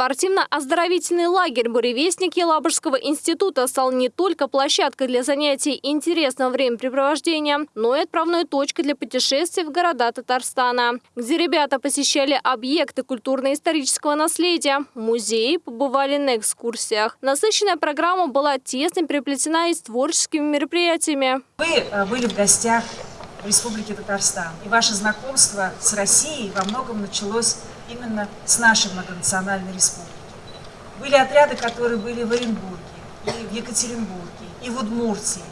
Спортивно-оздоровительный лагерь «Буревестник» Елабужского института стал не только площадкой для занятий и интересного времяпрепровождения, но и отправной точкой для путешествий в города Татарстана, где ребята посещали объекты культурно-исторического наследия, музеи, побывали на экскурсиях. Насыщенная программа была тесно переплетена и с творческими мероприятиями. Вы э, были в гостях в Республике Татарстан, и ваше знакомство с Россией во многом началось именно с нашей многонациональной республики. Были отряды, которые были в Оренбурге, и в Екатеринбурге, и в Удмуртии.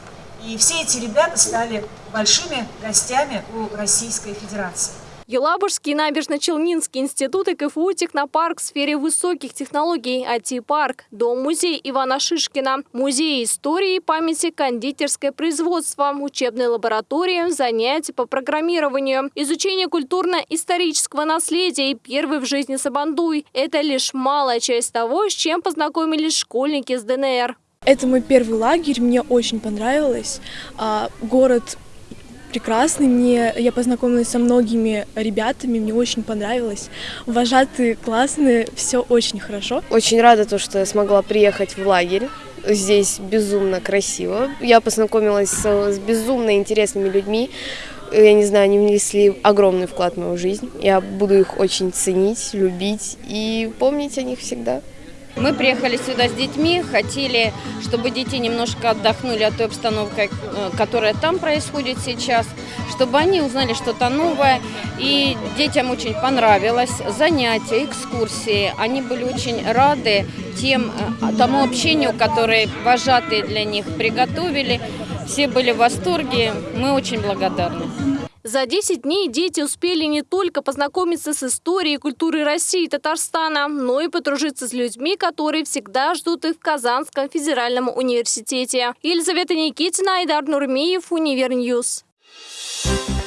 И все эти ребята стали большими гостями у Российской Федерации. Елабужский набережно-Челнинский институт и КФУ «Технопарк» в сфере высоких технологий, IT-парк, дом-музей Ивана Шишкина, музей истории и памяти, кондитерское производство, учебные лаборатории, занятия по программированию, изучение культурно-исторического наследия и первый в жизни Сабандуй – это лишь малая часть того, с чем познакомились школьники с ДНР. Это мой первый лагерь, мне очень понравилось. А, город прекрасный. Мне, я познакомилась со многими ребятами, мне очень понравилось. Вожатые классные, все очень хорошо. Очень рада то, что я смогла приехать в лагерь. Здесь безумно красиво. Я познакомилась с, с безумно интересными людьми. Я не знаю, они внесли огромный вклад в мою жизнь. Я буду их очень ценить, любить и помнить о них всегда. Мы приехали сюда с детьми, хотели, чтобы дети немножко отдохнули от той обстановки, э, которая там происходит сейчас, чтобы они узнали что-то новое. И детям очень понравилось занятия, экскурсии. Они были очень рады тем, э, тому общению, которое вожатые для них приготовили. Все были в восторге. Мы очень благодарны. За 10 дней дети успели не только познакомиться с историей и культурой России и Татарстана, но и подружиться с людьми, которые всегда ждут их в Казанском федеральном университете. Елизавета Никитина, Айдар Нурмиев, Univer News. Thank